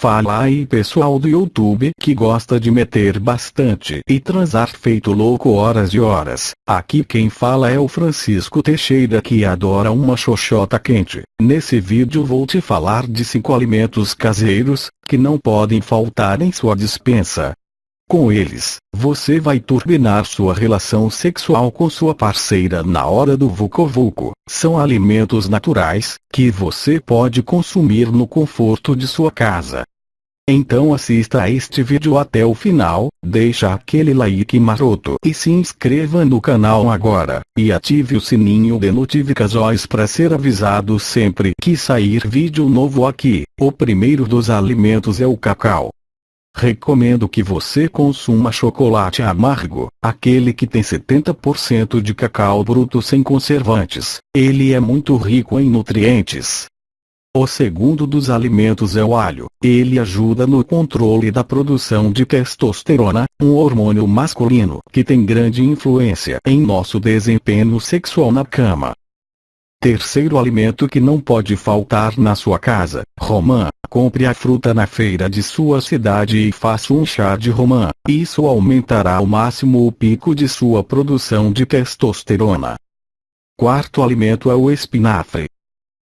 Fala aí pessoal do YouTube que gosta de meter bastante e transar feito louco horas e horas. Aqui quem fala é o Francisco Teixeira que adora uma xoxota quente. Nesse vídeo vou te falar de 5 alimentos caseiros que não podem faltar em sua dispensa. Com eles, você vai turbinar sua relação sexual com sua parceira na hora do vucu-vucu. São alimentos naturais, que você pode consumir no conforto de sua casa. Então assista a este vídeo até o final, deixa aquele like maroto e se inscreva no canal agora, e ative o sininho de notificações para ser avisado sempre que sair vídeo novo aqui. O primeiro dos alimentos é o cacau. Recomendo que você consuma chocolate amargo, aquele que tem 70% de cacau bruto sem conservantes. Ele é muito rico em nutrientes. O segundo dos alimentos é o alho. Ele ajuda no controle da produção de testosterona, um hormônio masculino que tem grande influência em nosso desempenho sexual na cama. Terceiro alimento que não pode faltar na sua casa, romã. Compre a fruta na feira de sua cidade e faça um chá de romã. Isso aumentará ao máximo o pico de sua produção de testosterona. Quarto alimento é o espinafre.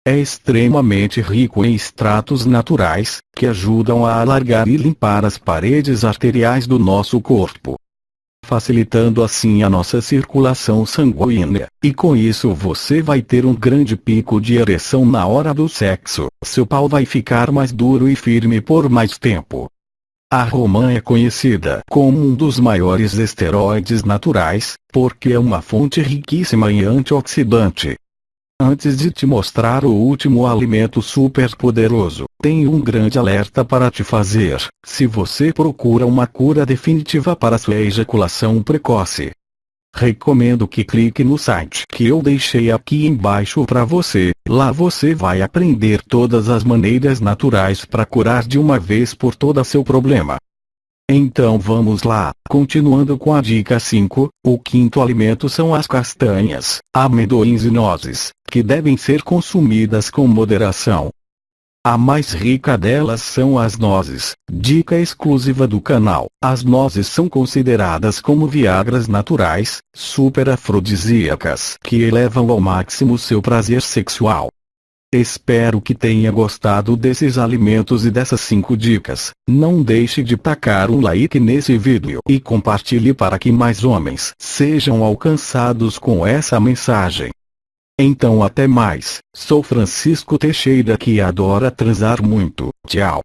É extremamente rico em extratos naturais, que ajudam a alargar e limpar as paredes arteriais do nosso corpo facilitando assim a nossa circulação sanguínea, e com isso você vai ter um grande pico de ereção na hora do sexo. Seu pau vai ficar mais duro e firme por mais tempo. A romã é conhecida como um dos maiores esteroides naturais, porque é uma fonte riquíssima em antioxidante, Antes de te mostrar o último alimento super poderoso, tenho um grande alerta para te fazer. Se você procura uma cura definitiva para sua ejaculação precoce, recomendo que clique no site que eu deixei aqui embaixo para você. Lá você vai aprender todas as maneiras naturais para curar de uma vez por toda seu problema. Então vamos lá, continuando com a dica 5, o quinto alimento são as castanhas, amendoins e nozes, que devem ser consumidas com moderação. A mais rica delas são as nozes, dica exclusiva do canal. As nozes são consideradas como viagras naturais, super afrodisíacas, que elevam ao máximo seu prazer sexual. Espero que tenha gostado desses alimentos e dessas 5 dicas. Não deixe de tacar um like nesse vídeo e compartilhe para que mais homens sejam alcançados com essa mensagem. Então até mais, sou Francisco Teixeira que adora transar muito. Tchau.